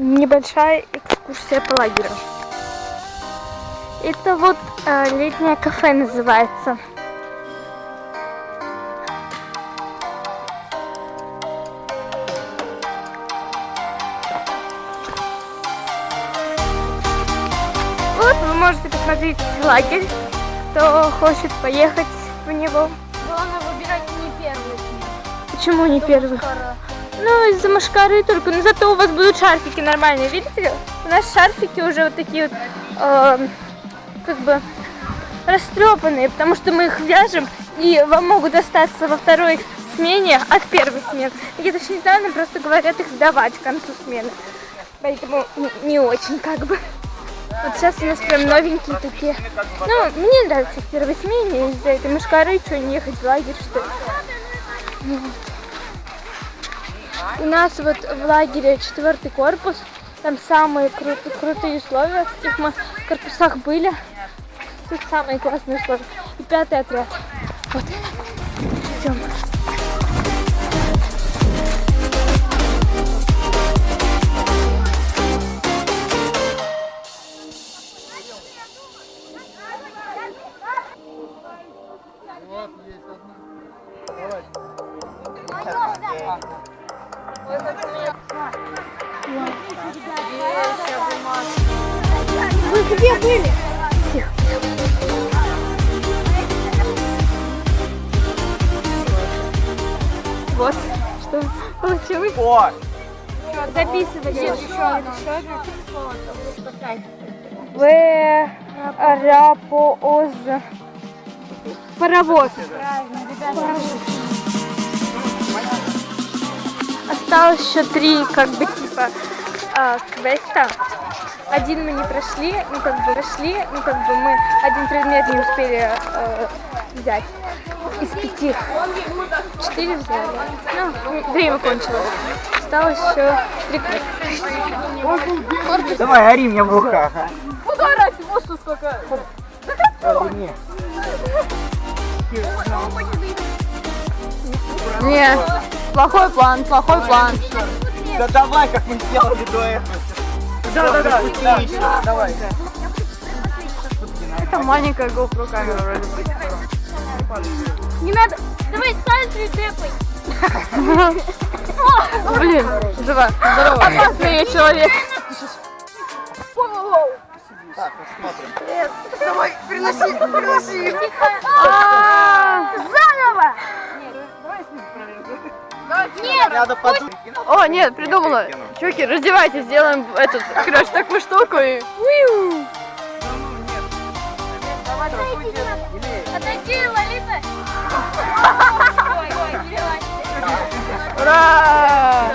небольшая экскурсия по лагерю. Это вот э, летнее кафе называется. Вот вы можете посмотреть лагерь, кто хочет поехать в него. Главное выбирать не первый. Почему не первый? Ну, из-за машкары только. Но зато у вас будут шарфики нормальные. Видите? У нас шарфики уже вот такие вот, э, как бы, растрепанные, потому что мы их вяжем, и вам могут остаться во второй смене от первой смены. И точно недавно просто говорят их сдавать к концу смены. Поэтому не, не очень, как бы. Вот сейчас у нас прям новенькие такие. Ну, мне нравится в первой смене из-за этой мышкары, что не ехать в лагерь, что ли. Вот. У нас вот в лагере четвертый корпус. Там самые кру- крутые условия, в каких мы корпусах были. Тут самые классные условия. И пятый отряд. Вот. Идем. Вы где были? Вот. Что получилось? О! Записывали. В Рапооз. Паровоз. Осталось еще три, как бы, типа, а, квеста. Один мы не прошли, ну, как бы, прошли, ну, как бы, мы один предмет не успели э, взять из пяти. Четыре взяли. Ну, время кончилось. Осталось еще три квеста. Давай, ори мне в руках, а. Орать? Вот что сколько. Ори мне. Не, плохой план, плохой план. Да давай, как мы сделали до этого. Да, да, да. Давай. Это маленькая GoPro камера вроде бы. Не надо. Давай селфи депай. Блин, жива, здорово. Опасный человек. Так, посмотрим. Давай, приноси, приноси. Заново. Нет. Надо подумать. О, нет, придумала. Чуваки, раздевайтесь, сделаем этот, короче, такую штуку и... Отойди, Лолита. Ура!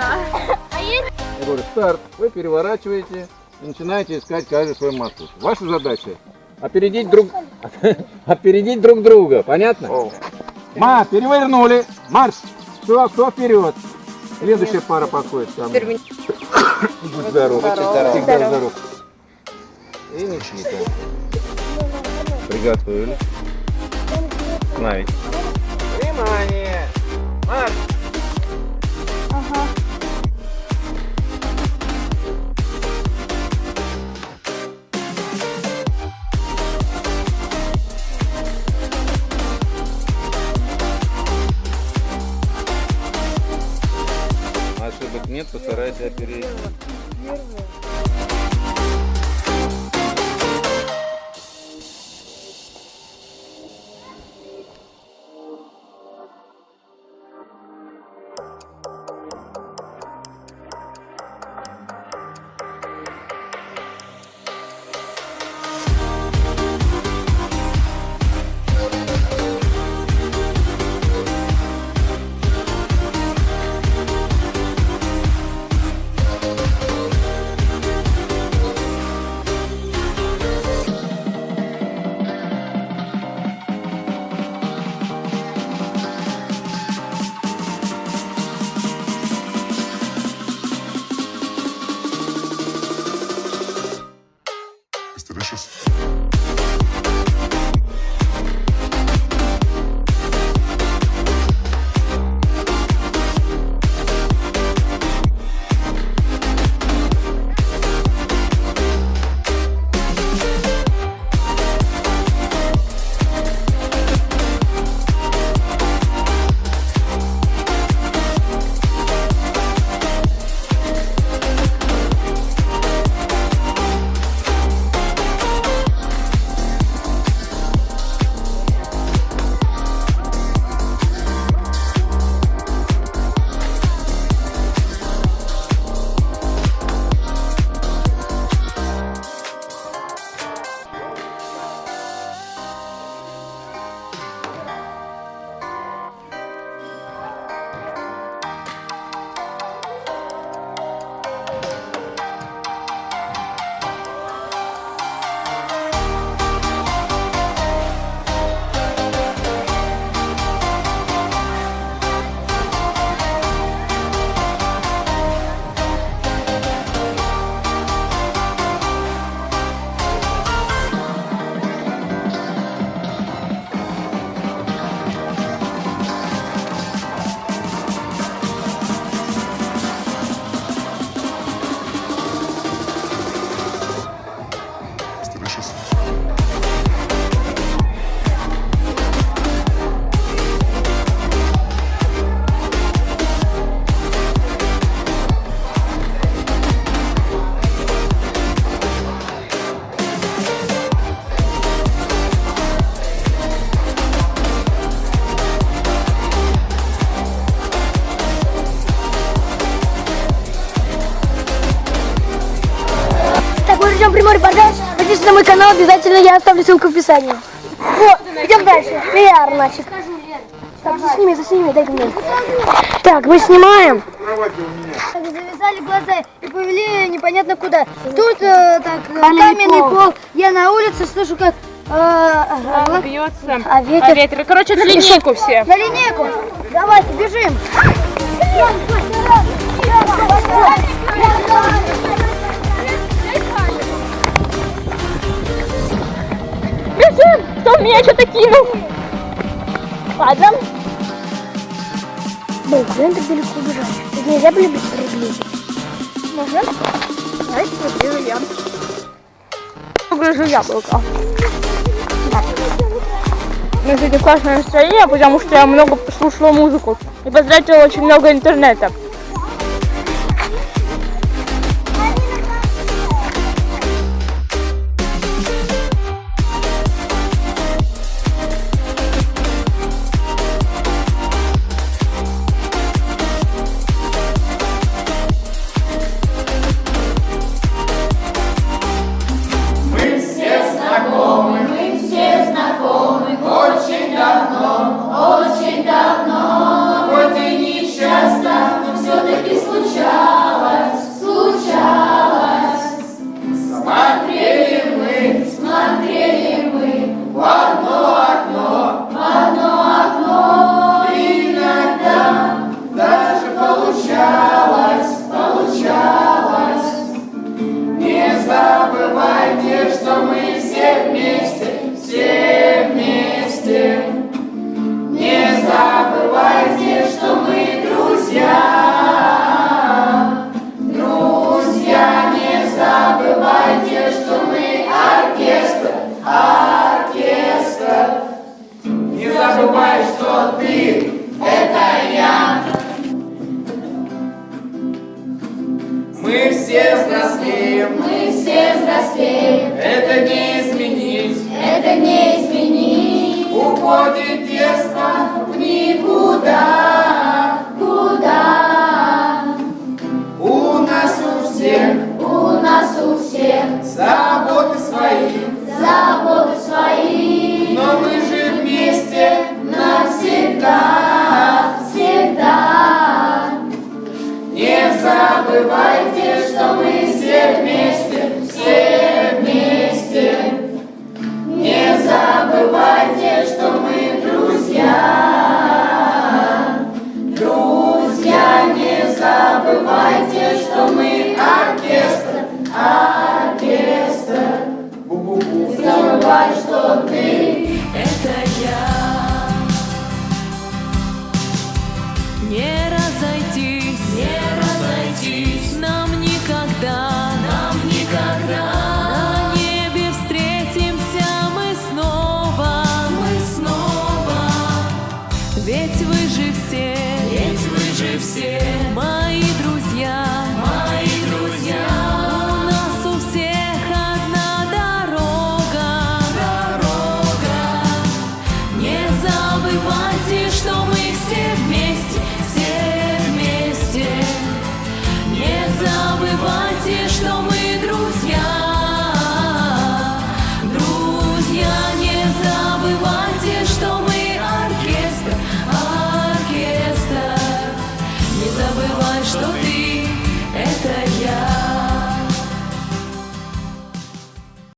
Я говорю, старт, вы переворачиваете и начинаете искать каждый свой маршрут. Ваша задача опередить друг, опередить друг друга, понятно? Ма, перевернули, марш, все, кто вперед? Следующая пара подходит ко мне. Будь здоров, всегда здоров. И Никита. Приготовились. Остановить. Внимание. Марш. Мой репортаж, подписывайтесь на мой канал, обязательно я оставлю ссылку в описании. Вот, идем дальше. Пиар, значит. Так, засними, засними, дай мне. Так, мы снимаем. Завязали глаза и повели непонятно куда. Тут э, так э, каменный пол. Я на улице слышу, как э, э, Бьется. а ветер. А ветер. Короче, на линейку все. На линейку. Давайте, бежим. Бежим! Кто меня что-то кинул? Ладно. Блин, куда так далеко бежать? Тут нельзя были быть приблизить. Можно? Давайте погружу я. Погружу яблоко. Так. У меня сегодня классное настроение, потому что я много слушала музыку и потратила очень много интернета. Уходит детство в никуда. Куда? У нас у всех. У нас у всех. Заботы свои. Заботы свои. Но мы же вместе навсегда. Всегда. Не забывайте, что мы забывай, что ты. Это я. Не разойтись, не разойтись. Нам никогда, нам никогда. На небе встретимся мы снова, мы снова. Ведь вы же все, ведь вы же все. Мои